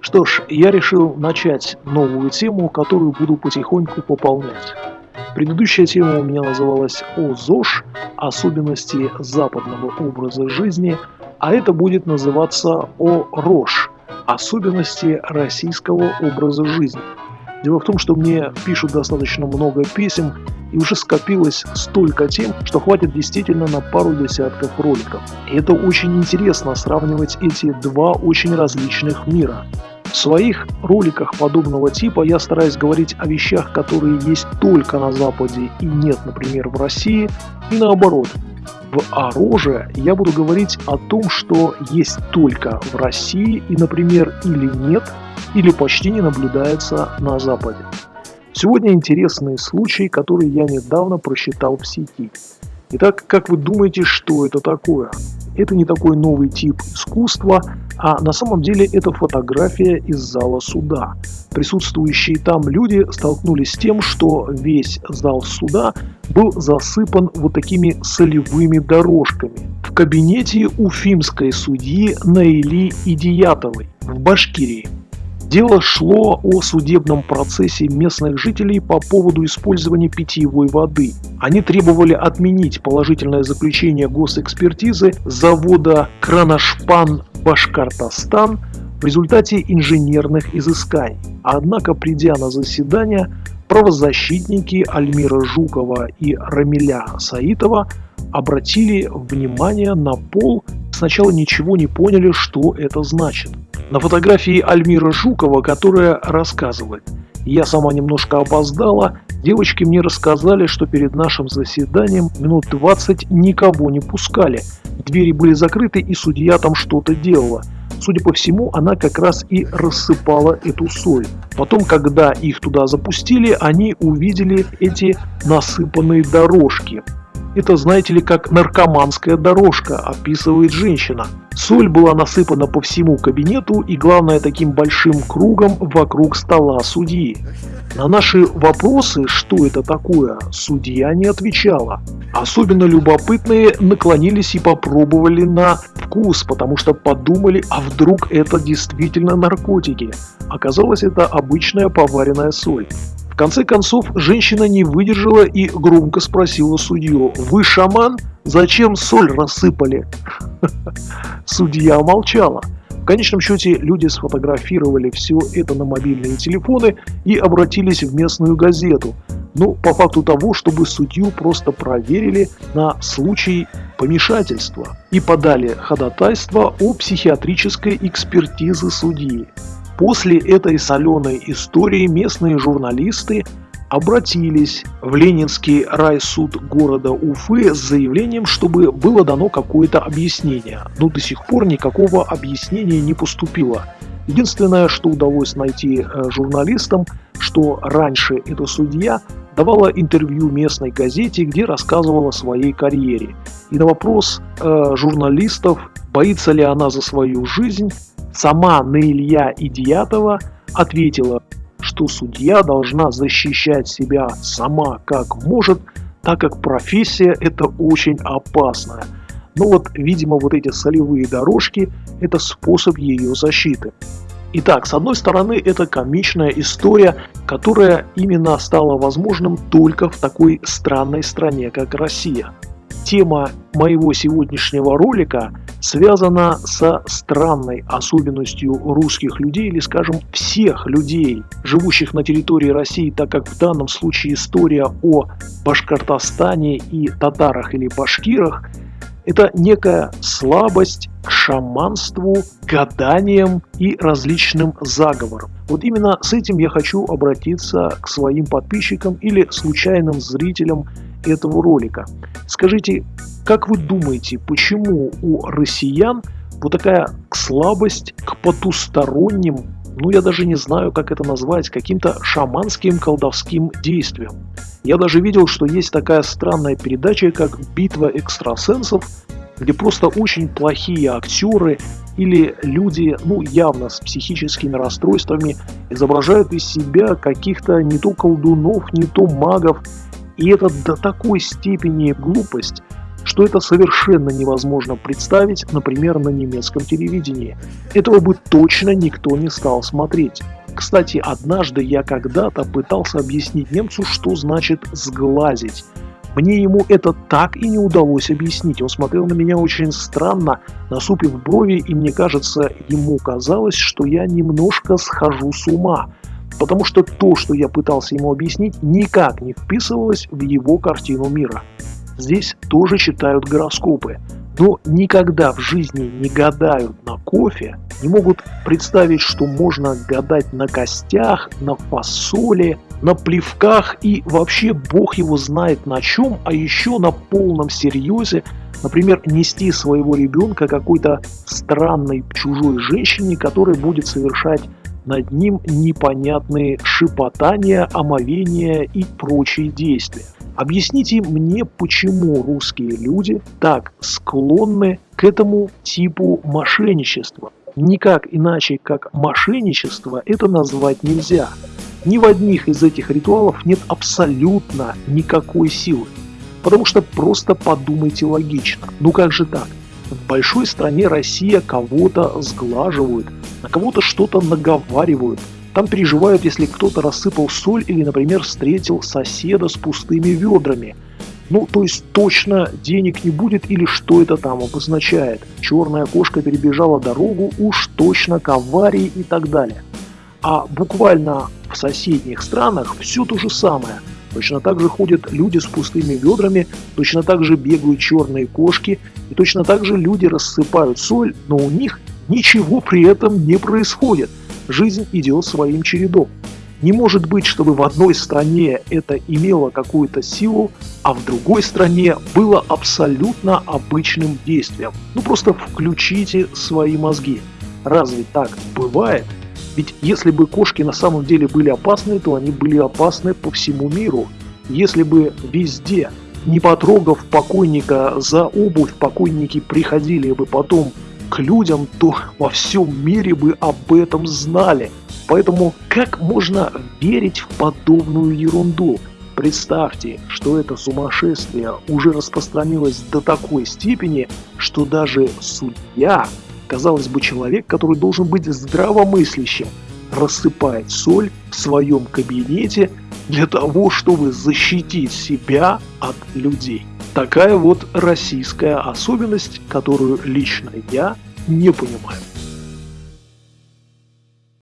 Что ж, я решил начать новую тему, которую буду потихоньку пополнять. Предыдущая тема у меня называлась «О ЗОЖ. Особенности западного образа жизни», а это будет называться «О РОЖ. Особенности российского образа жизни». Дело в том, что мне пишут достаточно много писем, и уже скопилось столько тем, что хватит действительно на пару десятков роликов. И это очень интересно сравнивать эти два очень различных мира. В своих роликах подобного типа я стараюсь говорить о вещах, которые есть только на Западе и нет, например, в России, и наоборот. В «Ороже» я буду говорить о том, что есть только в России и, например, или нет, или почти не наблюдается на Западе. Сегодня интересный случай, который я недавно просчитал в сети. Итак, как вы думаете, что это такое? Это не такой новый тип искусства, а на самом деле это фотография из зала суда. Присутствующие там люди столкнулись с тем, что весь зал суда был засыпан вот такими солевыми дорожками. В кабинете уфимской судьи Наили Идиятовой в Башкирии. Дело шло о судебном процессе местных жителей по поводу использования питьевой воды. Они требовали отменить положительное заключение госэкспертизы завода Кранашпан Башкортостан в результате инженерных изысканий. Однако, придя на заседание, правозащитники Альмира Жукова и Рамиля Саитова обратили внимание на пол, сначала ничего не поняли, что это значит. На фотографии Альмира Жукова, которая рассказывает «Я сама немножко опоздала, девочки мне рассказали, что перед нашим заседанием минут 20 никого не пускали, двери были закрыты и судья там что-то делала». Судя по всему, она как раз и рассыпала эту соль. Потом, когда их туда запустили, они увидели эти насыпанные дорожки. Это, знаете ли, как наркоманская дорожка, описывает женщина. Соль была насыпана по всему кабинету и, главное, таким большим кругом вокруг стола судьи. На наши вопросы, что это такое, судья не отвечала. Особенно любопытные наклонились и попробовали на вкус, потому что подумали, а вдруг это действительно наркотики. Оказалось, это обычная поваренная соль конце концов, женщина не выдержала и громко спросила судью, «Вы шаман? Зачем соль рассыпали?» Судья молчала. В конечном счете люди сфотографировали все это на мобильные телефоны и обратились в местную газету. Ну, по факту того, чтобы судью просто проверили на случай помешательства и подали ходатайство о психиатрической экспертизе судьи. После этой соленой истории местные журналисты обратились в Ленинский райсуд города Уфы с заявлением, чтобы было дано какое-то объяснение. Но до сих пор никакого объяснения не поступило. Единственное, что удалось найти э, журналистам, что раньше эта судья давала интервью местной газете, где рассказывала о своей карьере. И на вопрос э, журналистов, боится ли она за свою жизнь, Сама Наилья Идиятова ответила, что судья должна защищать себя сама как может, так как профессия это очень опасная. Но вот, видимо, вот эти солевые дорожки – это способ ее защиты. Итак, с одной стороны, это комичная история, которая именно стала возможным только в такой странной стране, как Россия. Тема моего сегодняшнего ролика связана со странной особенностью русских людей или, скажем, всех людей, живущих на территории России, так как в данном случае история о Башкортостане и татарах или башкирах – это некая слабость к шаманству, гаданиям и различным заговорам. Вот именно с этим я хочу обратиться к своим подписчикам или случайным зрителям этого ролика. Скажите, как вы думаете, почему у россиян вот такая слабость к потусторонним, ну я даже не знаю, как это назвать, каким-то шаманским колдовским действиям? Я даже видел, что есть такая странная передача, как «Битва экстрасенсов», где просто очень плохие актеры или люди, ну, явно с психическими расстройствами, изображают из себя каких-то не то колдунов, не то магов, и это до такой степени глупость, что это совершенно невозможно представить, например, на немецком телевидении. Этого бы точно никто не стал смотреть. Кстати, однажды я когда-то пытался объяснить немцу, что значит «сглазить». Мне ему это так и не удалось объяснить. Он смотрел на меня очень странно, насупив брови, и мне кажется, ему казалось, что я немножко схожу с ума. Потому что то, что я пытался ему объяснить, никак не вписывалось в его картину мира. Здесь тоже читают гороскопы, но никогда в жизни не гадают на кофе, не могут представить, что можно гадать на костях, на фасоли, на плевках и вообще бог его знает на чем, а еще на полном серьезе, например, нести своего ребенка какой-то странной чужой женщине, которая будет совершать над ним непонятные шипотания, омовения и прочие действия. Объясните мне, почему русские люди так склонны к этому типу мошенничества. Никак иначе, как мошенничество, это назвать нельзя. Ни в одних из этих ритуалов нет абсолютно никакой силы. Потому что просто подумайте логично. Ну как же так? В большой стране Россия кого-то сглаживают, на кого-то что-то наговаривают. Там переживают, если кто-то рассыпал соль или, например, встретил соседа с пустыми ведрами. Ну, то есть точно денег не будет или что это там обозначает. Черная кошка перебежала дорогу, уж точно к аварии и так далее. А буквально в соседних странах все то же самое – Точно так же ходят люди с пустыми ведрами, точно так же бегают черные кошки, и точно так же люди рассыпают соль, но у них ничего при этом не происходит. Жизнь идет своим чередом. Не может быть, чтобы в одной стране это имело какую-то силу, а в другой стране было абсолютно обычным действием. Ну просто включите свои мозги. Разве так бывает? Ведь если бы кошки на самом деле были опасны, то они были опасны по всему миру. Если бы везде, не потрогав покойника за обувь, покойники приходили бы потом к людям, то во всем мире бы об этом знали. Поэтому как можно верить в подобную ерунду? Представьте, что это сумасшествие уже распространилось до такой степени, что даже судья Казалось бы, человек, который должен быть здравомыслящим, рассыпает соль в своем кабинете для того, чтобы защитить себя от людей. Такая вот российская особенность, которую лично я не понимаю.